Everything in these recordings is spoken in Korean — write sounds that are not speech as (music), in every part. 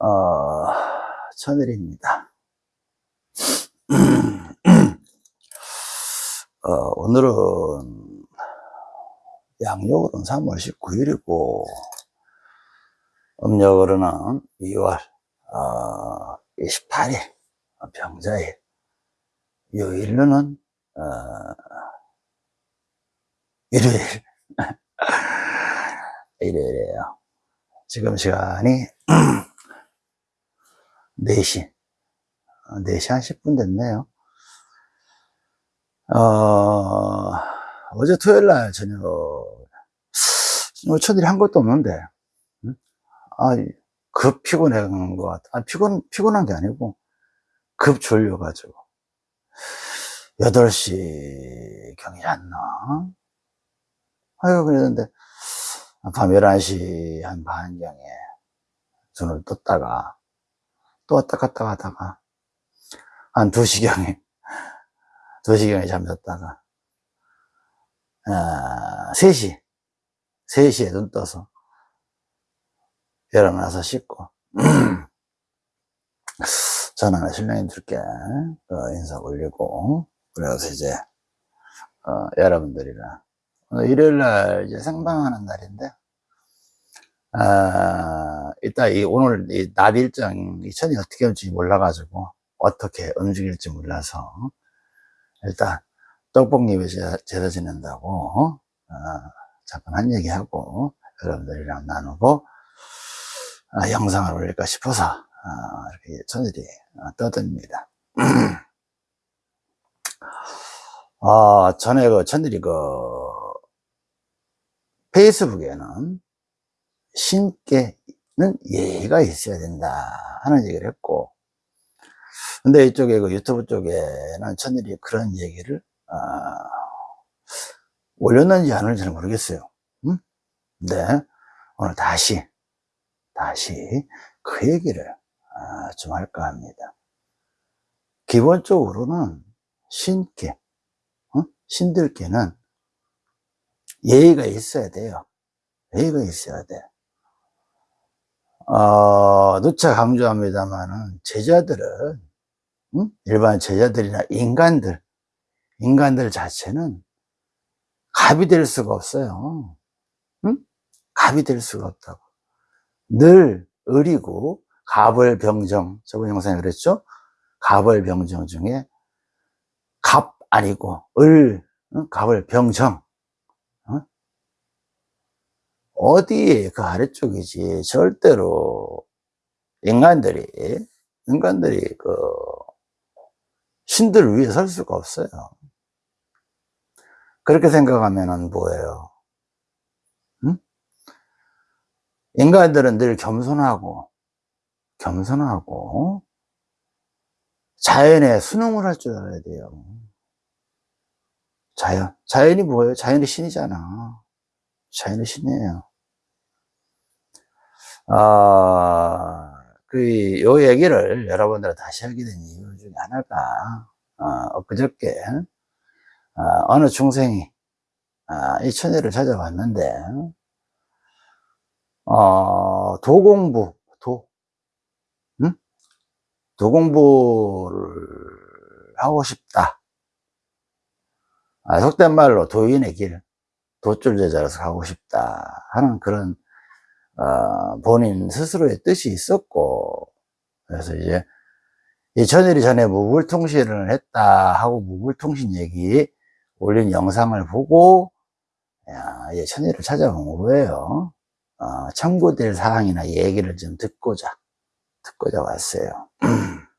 어, 천일입니다. (clears throat) 어, 오늘은 양력으로는 3월 19일이고, 음력으로는 2월 어, 28일, 병자일, 요일로는 어, 일요일. (laughs) 일요일이에요. 지금 시간이 (clears throat) 4시. 4시 한 10분 됐네요. 어, 어제 토요일 날 저녁, 뭐 첫일이 한 것도 없는데, 응? 아, 급 피곤한 것 같아. 아, 피곤, 피곤한 게 아니고, 급 졸려가지고. 8시 경이 잤나? 아유, 그랬는데, 밤 11시 한 반경에 눈을 떴다가, 또 왔다 갔다 하다가, 한 2시경에, 2시경에 (laughs) 잠잤다가, 아, 3시, 3시에 눈 떠서, 일어나서 씻고, 전화는 신랑님들께 어, 인사 올리고, 그래서 이제, 어, 여러분들이랑, 일요일 날 이제 생방하는 날인데, 아, 이따 이 오늘 이 낮 일정, 이 천이 어떻게 올지 몰라가지고, 어떻게 움직일지 몰라서, 일단, 떡볶잎에 제사 지낸다고, 어, 잠깐 한 얘기하고, 여러분들이랑 나누고, 아, 영상을 올릴까 싶어서, 아, 이렇게 천일이 떠듭니다. (clears throat) 아, 전에 그 천일이 그, 페이스북에는 신께는 예의가 있어야 된다 하는 얘기를 했고, 근데 이쪽에 그 유튜브 쪽에는 천일이 그런 얘기를, 아, 올렸는지 안 올렸는지 모르겠어요. 음? 근데 오늘 다시, 다시 그 얘기를 아, 좀 할까 합니다. 기본적으로는 신께, 어? 신들께는 예의가 있어야 돼요. 예의가 있어야 돼. 어, 누차 강조합니다만은 제자들은 응? 일반 제자들이나 인간들, 인간들 자체는 갑이 될 수가 없어요. 응? 갑이 될 수가 없다고. 늘 을이고 갑을병정 저번 영상에 그랬죠? 갑을병정 중에 갑 아니고 을 응? 갑을병정 어? 어디에 그 아래쪽이지? 절대로 인간들이 인간들이 그 신들 위에 설 수가 없어요. 그렇게 생각하면은 뭐예요? 응? 인간들은 늘 겸손하고 겸손하고 자연에 순응을 할 줄 알아야 돼요. 자연 자연이 뭐예요? 자연이 신이잖아. 자연의 신이에요 아, 그, 요 얘기를 여러분들 다시 하게 된 이유 중에 하나가, 어, 그저께, 어, 어느 중생이, 아, 이 천일을 찾아왔는데, 어, 도공부, 도, 응? 도공부를 하고 싶다. 아, 속된 말로 도인의 길, 도줄제자로서 가고 싶다 하는 그런 어, 본인 스스로의 뜻이 있었고 그래서 이제 이 천일이 전에 무불통신을 했다 하고 무불통신 얘기 올린 영상을 보고 야, 이제 천일을 찾아온 거예요. 어, 참고될 사항이나 얘기를 좀 듣고자 듣고자 왔어요. (clears throat)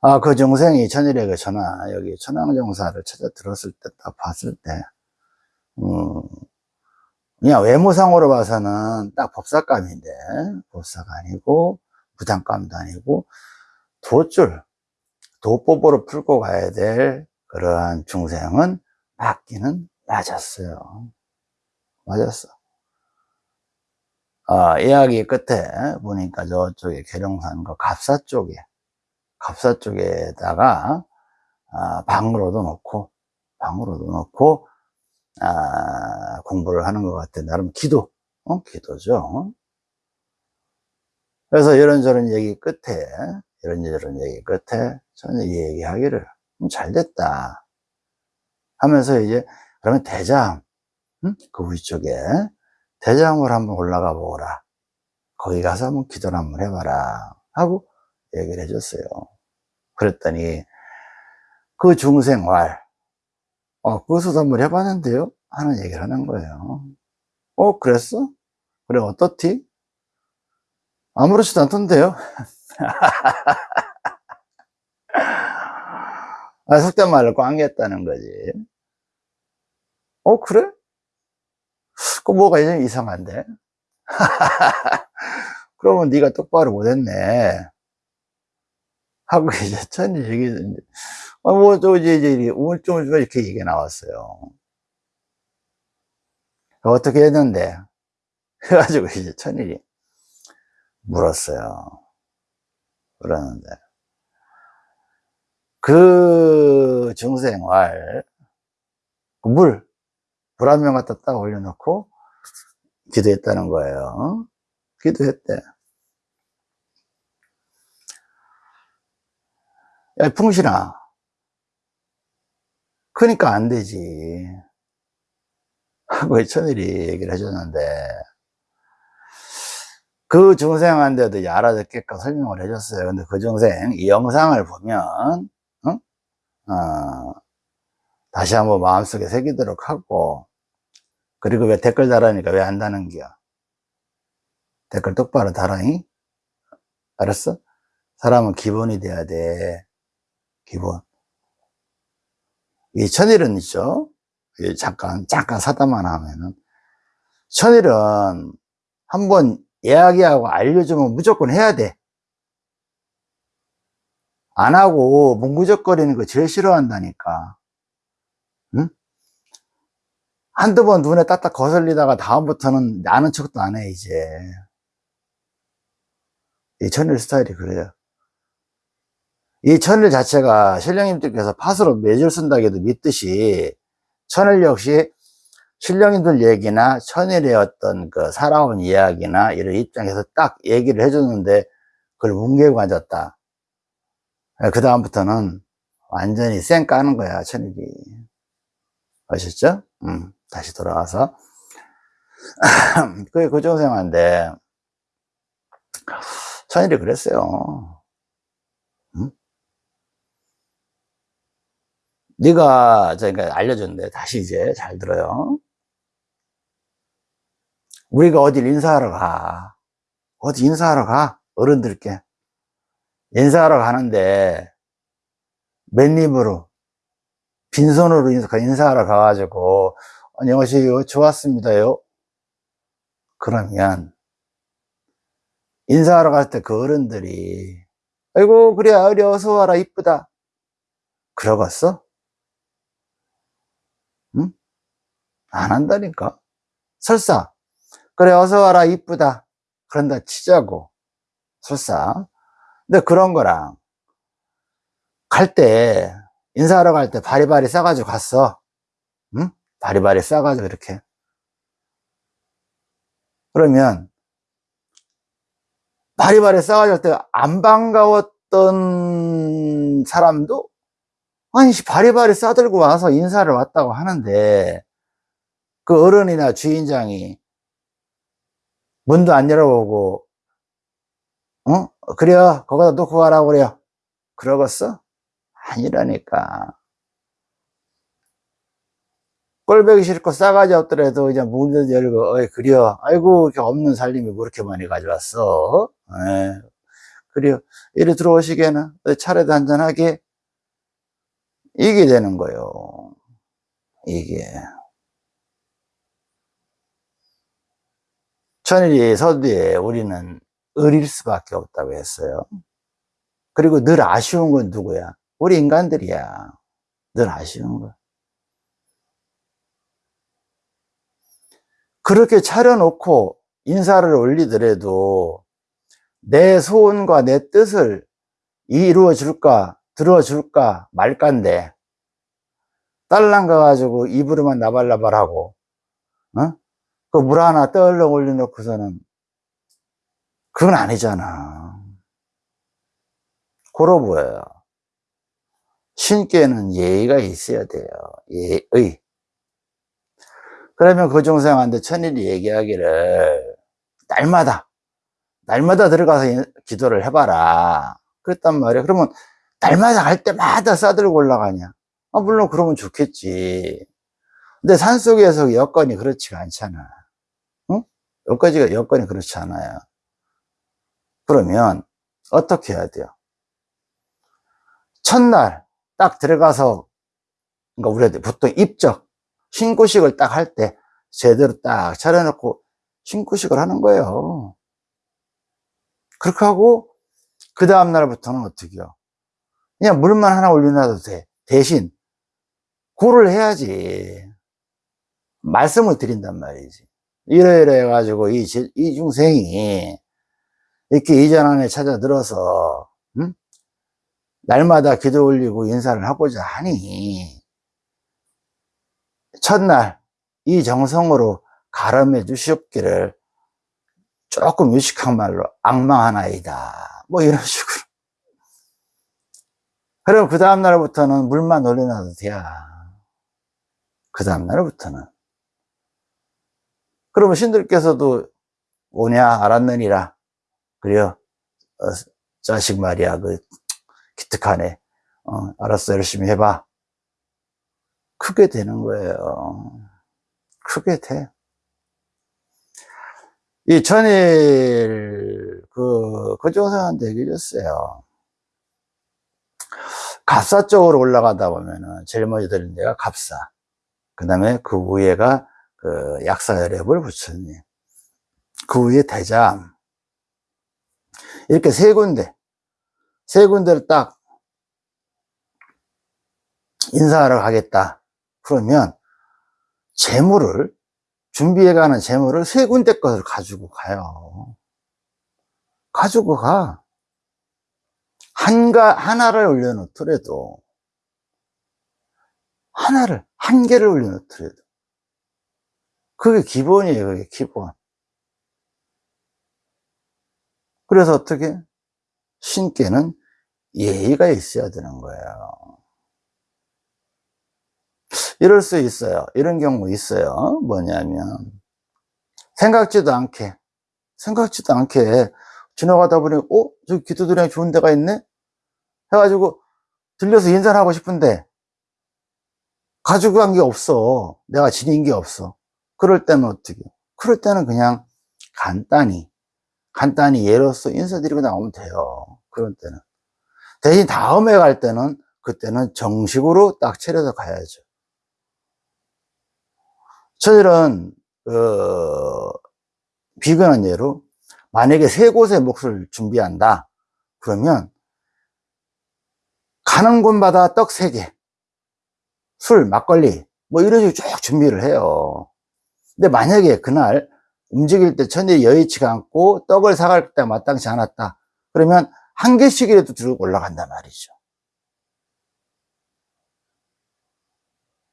아, 그 정생이 천일에게 전화, 여기 천황정사를 찾아 들었을 때, 딱 봤을 때, 음, 그냥 외모상으로 봐서는 딱 법사감인데, 법사가 아니고, 부장감도 아니고, 도줄, 도법으로 풀고 가야 될 그러한 중생은 맞기는 맞았어요. 맞았어. 아, 이야기 끝에 보니까 저쪽에 계룡산과 갑사 쪽에, 갑사 쪽에다가 아, 방으로도 놓고 방으로도 놓고 아, 공부를 하는 것 같아 나름 기도 어? 기도죠. 그래서 이런저런 얘기 끝에, 이런저런 얘기 끝에 저는 이 얘기하기를, 음, 잘 됐다. 하면서 이제, 그러면 대장, 응? 그 위쪽에, 대장을 한번 올라가 보거라. 거기 가서 한번 기도를 한번 해봐라. 하고 얘기를 해줬어요. 그랬더니, 그 중생활, 어, 그것도 한번 해봤는데요? 하는 얘기를 하는 거예요. 어, 그랬어? 그래, 어떻디? 아무렇지도 않던데요? (laughs) 아, 속된 말로 꽝겠다는 거지. 어, 그래? 그 뭐가 좀 이상한데? (laughs) 그러면 네가 똑바로 못했네. 하고 이제 천이 얘기, 아, 뭐, 또 이제, 이제, 우울증을 이렇게 얘기가 나왔어요. 어떻게 했는데? (laughs) 해가지고 이제 천일이 물었어요. 그러는데. 그 중생활, 그 물, 물한명 갖다 딱 올려놓고 기도했다는 거예요. 기도했대. 야, 풍신아. 크니까 안 되지. (laughs) 하고 천일이 얘기를 해줬는데, 그 중생한테도 알아듣게끔 설명을 해줬어요. 근데 그 중생, 이 영상을 보면, 응? 어, 다시 한번 마음속에 새기도록 하고, 그리고 왜 댓글 달라니까 왜 한다는 겨? 댓글 똑바로 달아잉? 알았어? 사람은 기본이 돼야 돼. 기본. 이 천일은 있죠? 잠깐, 잠깐 사다만 하면은. 천일은 한번 이야기하고 알려주면 무조건 해야 돼. 안 하고 뭉구적거리는 거 제일 싫어한다니까. 응? 한두 번 눈에 딱딱 거슬리다가 다음부터는 아는 척도 안 해, 이제. 이 천일 스타일이 그래요. 이 천일 자체가 신령님들께서 팥으로 매줄 쓴다고 해도 믿듯이 천일 역시 신령님들 얘기나 천일의 어떤 그 살아온 이야기나 이런 입장에서 딱 얘기를 해주는데 그걸 뭉개고 앉았다. 그 다음부터는 완전히 쌩 까는 거야, 천일이. 아셨죠? 음, 다시 돌아와서. (clears throat) 그게 고정생활인데, 천일이 그랬어요. 네가 저희가 알려줬는데 다시 이제 잘 들어요. 우리가 어딜 인사하러 가. 어디 인사하러 가. 어른들께. 인사하러 가는데 맨입으로 빈손으로 인사하러 가가지고 안녕하세요. 좋았습니다요. 그러면 인사하러 갈 때 그 어른들이 아이고 그래 어리 어서 와라 이쁘다 그러겠어? 안 한다니까? 설사. 그래 어서 와라 이쁘다. 그런다 치자고. 설사. 근데 그런 거랑 갈 때 인사하러 갈 때 바리바리 싸가지고 갔어. 응? 바리바리 싸가지고 이렇게. 그러면 바리바리 싸가지고 때 안 반가웠던 사람도 아니 바리바리 싸들고 와서 인사를 왔다고 하는데 그 어른이나 주인장이 문도 안 열어보고 어? 그래요? 거기다 놓고 가라고 그래요? 그러겠어? 아니라니까. 꼴배기 싫고 싸가지 없더라도 이제 문을 열고 어이 그래요? 아이고 이렇게 없는 살림이 뭐 그렇게 많이 가져왔어? 에, 그래요? 이리 들어오시게나? 차례도 한잔하게? 이게 되는 거요. 이게 천일이 서두에 우리는 어릴 수밖에 없다고 했어요. 그리고 늘 아쉬운 건 누구야? 우리 인간들이야. 늘 아쉬운 거. 그렇게 차려놓고 인사를 올리더라도 내 소원과 내 뜻을 이루어 줄까 들어 줄까 말까인데 딸랑 가가지고 입으로만 나발나발하고 어? 그 물 하나 떨렁 올려놓고서는 그건 아니잖아. 고로 보여요. 신께는 예의가 있어야 돼요. 예의. 그러면 그 중생한테 천일이 얘기하기를 날마다 날마다 들어가서 기도를 해봐라. 그랬단 말이야. 그러면 날마다 갈 때마다 싸들고 올라가냐? 아, 물론 그러면 좋겠지. 근데 산속에서 여건이 그렇지가 않잖아. 응? 여건이, 여건이 그렇지 않아요. 그러면 어떻게 해야 돼요? 첫날 딱 들어가서 그러니까 우리가 보통 입적 신고식을 딱 할 때 제대로 딱 차려놓고 신고식을 하는 거예요. 그렇게 하고 그 다음 날부터는 어떻게 해요? 그냥 물만 하나 올려놔도 돼. 대신 고를 해야지. 말씀을 드린단 말이지. 이러이러 해가지고 이, 이 중생이 이렇게 이전 안에 찾아 들어서 응? 날마다 기도 올리고 인사를 하고자 하니 첫날 이 정성으로 가름해 주시옵기를 조금 유식한 말로 악망하나이다. 뭐 이런 (laughs) 식으로. 그리고 그 다음날부터는 물만 올려놔도 돼야. 그 다음날부터는 그러면 신들께서도 오냐 알았느니라. 그래요. 어, 자식 말이야. 그 기특하네. 어, 알았어. 열심히 해봐. 크게 되는 거예요. 크게 돼. 이 전일 그 얘기해 줬어요. 갑사 쪽으로 올라가다 보면은 제일 먼저 들린 데가 갑사. 그 다음에 그 위에가 그 약사열애불 부처님 그 위에 대장. 이렇게 세 군데 세 군데를 딱 인사하러 가겠다. 그러면 재물을 준비해가는 재물을 세 군데 것을 가지고 가요. 가지고 가. 한가 하나를 올려놓더라도 하나를 한 개를 올려놓더라도 그게 기본이에요 그게 기본. 그래서 어떻게? 신께는 예의가 있어야 되는 거예요. 이럴 수 있어요. 이런 경우 있어요. 뭐냐면 생각지도 않게 생각지도 않게 지나가다 보니 어? 저기 기도드리랑 좋은 데가 있네? 해가지고 들려서 인사를 하고 싶은데 가지고 간 게 없어. 내가 지닌 게 없어 그럴 때는 어떻게? 그럴 때는 그냥 간단히 간단히 예로서 인사드리고 나오면 돼요. 그런 때는. 대신 다음에 갈 때는 그때는 정식으로 딱 차려서 가야죠. 저들은 어, 비근한 예로 만약에 세 곳의 몫을 준비한다. 그러면 가는 곳마다 떡 세 개, 술, 막걸리 뭐 이런 식으로 쭉 준비를 해요 근데 만약에 그날 움직일 때 천일이 여의치가 않고 떡을 사갈 때 마땅치 않았다 그러면 한 개씩이라도 들고 올라간단 말이죠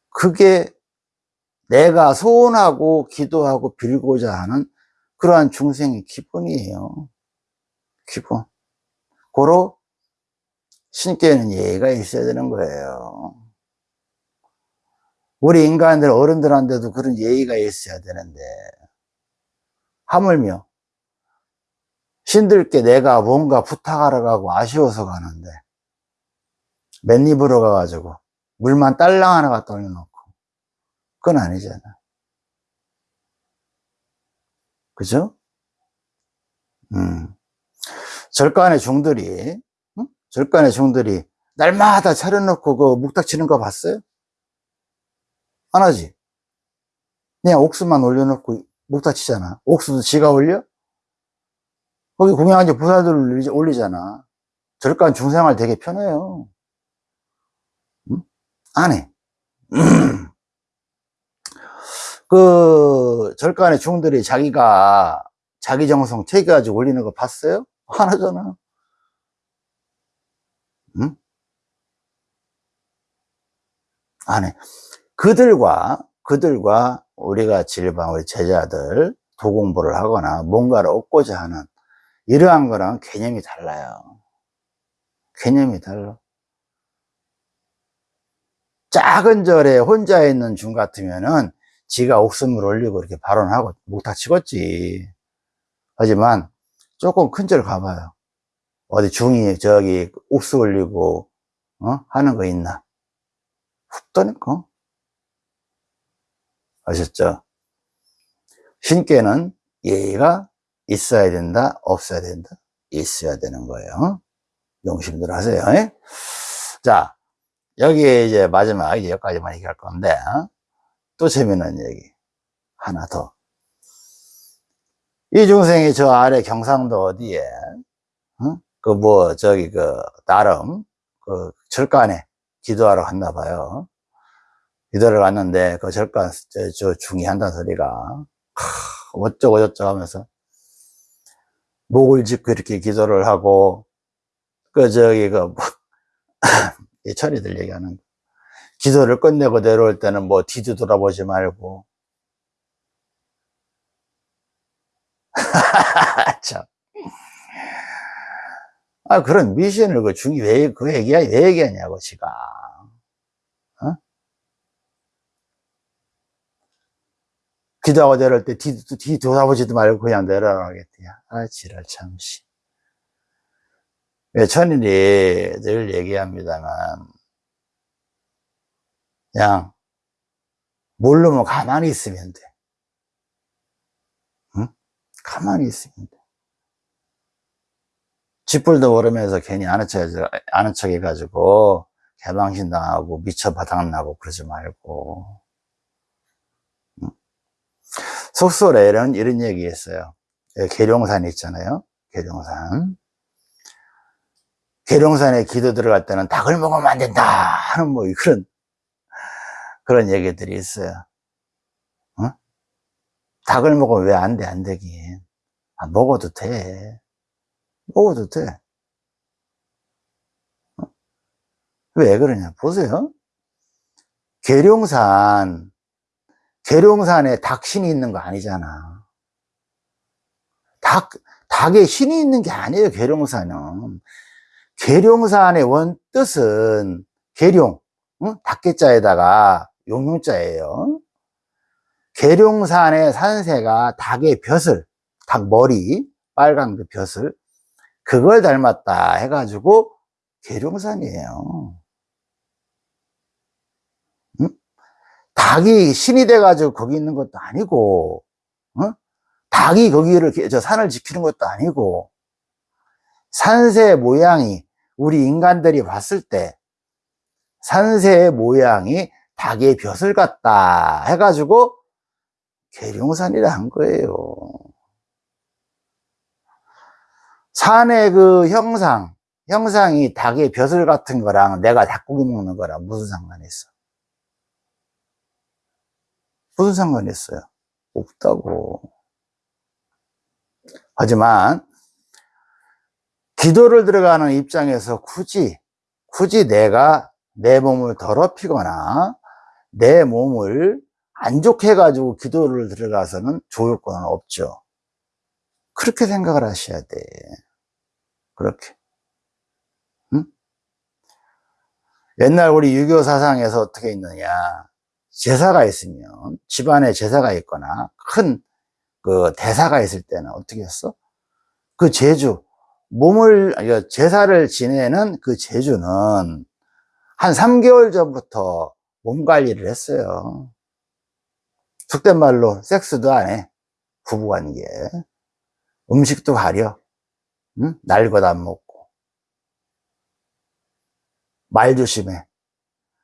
그게 내가 소원하고 기도하고 빌고자 하는 그러한 중생의 기본이에요. 기본. 고로 신께는 예의가 있어야 되는 거예요. 우리 인간들 어른들한테도 그런 예의가 있어야 되는데 하물며 신들께 내가 뭔가 부탁하러 가고 아쉬워서 가는데 맨입으로 가가지고 물만 딸랑 하나 갖다 올려놓고 그건 아니잖아 그죠? 음. 절간의 종들이, 응? 절간의 종들이 날마다 차려놓고 그 묵닥 치는 거 봤어요? 안 하지? 그냥 옥수만 올려놓고 묵닥 치잖아. 옥수도 지가 올려? 거기 공양한 지 부사들을 올리잖아. 절간 중생활 되게 편해요. 응? 안 해. (clears throat) 그 절간의 중들이 자기가 자기 정성 퇴기가지고 올리는 거 봤어요? (laughs) 하나잖아. 응? 안 해. 그들과, 그들과 우리가 질방 우리 제자들 도공부를 하거나 뭔가를 얻고자 하는 이러한 거랑 개념이 달라요. 개념이 달라. 작은 절에 혼자 있는 중 같으면은 지가 옥숨을 올리고 이렇게 발언하고 목탁 치겠지. 하지만 조금 큰 절 가봐요. 어디 중이 저기 옥수 올리고 어? 하는 거 있나? 훅 떠니까. 아셨죠? 신께는 예의가 있어야 된다, 없어야 된다? 있어야 되는 거예요. 용심들 하세요. 예? 자, 여기 이제 마지막 이제 여기까지만 얘기할 건데, 어? 또 재미있는 얘기. 하나 더. 이 중생이 저 아래 경상도 어디에, 어? 그 뭐, 저기 그, 나름, 그 절간에 기도하러 갔나 봐요. 기도를 갔는데, 그 절간, 저, 저 중이 한다는 소리가, 하, 어쩌고 저쩌고 하면서, 목을 짚고 이렇게 기도를 하고, 그, 저기, 그, 뭐, (laughs) 이 철이들 얘기하는 거. 기도를 끝내고 내려올 때는 뭐 뒤도 돌아보지 말고. (laughs) 참. 아, 그런 미션을 그 중이 왜, 그 얘기야, 왜 얘기하냐고, 지가. 어? 기도하고 내려올 때 뒤, 뒤 돌아보지도 말고 그냥 내려가겠대요. 아, 지랄 참시. 왜 천일이 늘 얘기합니다만, 그냥, 모르면 가만히 있으면 돼. 응? 가만히 있으면 돼. 쥐뿔도 모르면서 괜히 아는 척, 아는 척 해가지고, 개방신 당하고, 미쳐 바닥나고, 그러지 말고. 응? 속설에는 이런 얘기 했어요. 계룡산 있잖아요. 계룡산. 계룡산에 기도 들어갈 때는 닭을 먹으면 안 된다 하는 뭐 그런 그런 얘기들이 있어요. 어? 닭을 먹으면 왜 안 돼, 안 되긴. 아, 먹어도 돼. 먹어도 돼. 어? 왜 그러냐, 보세요. 계룡산, 계룡산에 닭 신이 있는 거 아니잖아. 닭, 닭에 신이 있는 게 아니에요, 계룡산은. 계룡산의 원 뜻은 계룡, 응? 닭개자에다가 용용자예요. 계룡산의 산새가 닭의 벼슬, 닭 머리, 빨간 그 벼슬, 그걸 닮았다 해가지고 계룡산이에요. 닭이 신이 돼가지고 거기 있는 것도 아니고, 응? 닭이 거기를, 저 산을 지키는 것도 아니고, 산새 모양이 우리 인간들이 봤을 때 산새의 모양이 닭의 벼슬 같다 해가지고 계룡산이라 한 거예요. 산의 그 형상, 형상이 닭의 벼슬 같은 거랑 내가 닭고기 먹는 거랑 무슨 상관이 있어? 무슨 상관이 있어요? 없다고. 하지만 기도를 들어가는 입장에서 굳이 굳이 내가 내 몸을 더럽히거나 내 몸을 안 좋게 해가지고 기도를 들어가서는 좋을 건 없죠. 그렇게 생각을 하셔야 돼. 그렇게. 응? 옛날 우리 유교 사상에서 어떻게 있느냐. 제사가 있으면, 집안에 제사가 있거나, 큰 그 대사가 있을 때는 어떻게 했어? 그 제주, 몸을, 제사를 지내는 그 제주는 한 3개월 전부터 몸 관리를 했어요. 속된 말로 섹스도 안 해. 부부관계. 음식도 가려. 응? 날것 안 먹고. 말 조심해.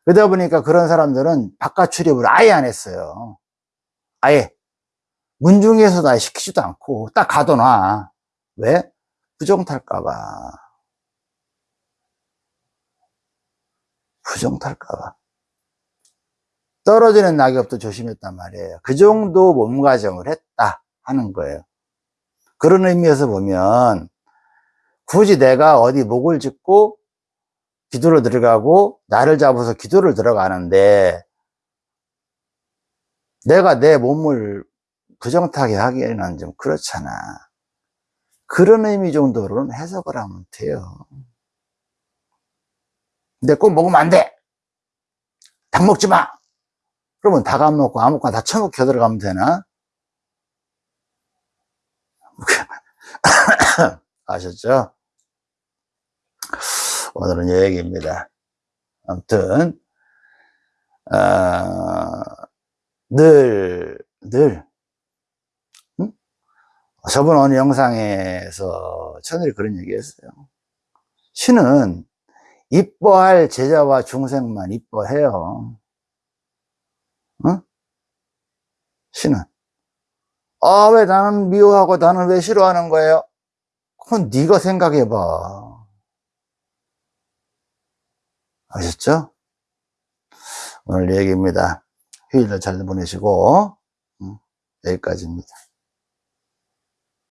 그러다 보니까 그런 사람들은 바깥 출입을 아예 안 했어요. 아예. 문중에서 나 시키지도 않고 딱 가둬놔. 왜? 부정 탈까봐. 부정 탈까봐. 떨어지는 낙엽도 조심했단 말이에요. 그 정도 몸가정을 했다 하는 거예요. 그런 의미에서 보면 굳이 내가 어디 목을 짚고 기도를 들어가고 나를 잡아서 기도를 들어가는데 내가 내 몸을 부정타게 하기에는 좀 그렇잖아. 그런 의미 정도로는 해석을 하면 돼요. 근데 꼭 먹으면 안 돼! 닭 먹지 마! 그러면 닭 안 먹고 아무거나 다 처먹혀 들어가면 되나? (laughs) 아셨죠? 오늘은 이 얘기입니다. 아무튼, 어, 늘, 늘, 응? 저번 어느 영상에서 천일이 그런 얘기 했어요. 신은 이뻐할 제자와 중생만 이뻐해요. 응? 신은. 아, 왜 나는 미워하고 나는 왜 싫어하는 거예요? 그건 네가 생각해봐. 아셨죠? 오늘 얘기입니다. 휴일을 잘 보내시고 음, 여기까지입니다.